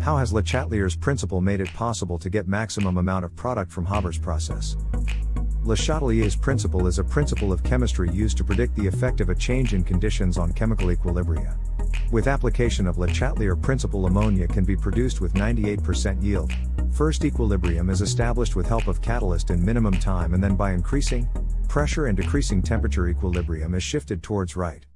How has Le Chatelier's principle made it possible to get maximum amount of product from Haber's process? Le Chatelier's principle is a principle of chemistry used to predict the effect of a change in conditions on chemical equilibria. With application of Le Chatelier principle ammonia can be produced with 98% yield. First equilibrium is established with help of catalyst in minimum time and then by increasing pressure and decreasing temperature equilibrium is shifted towards right.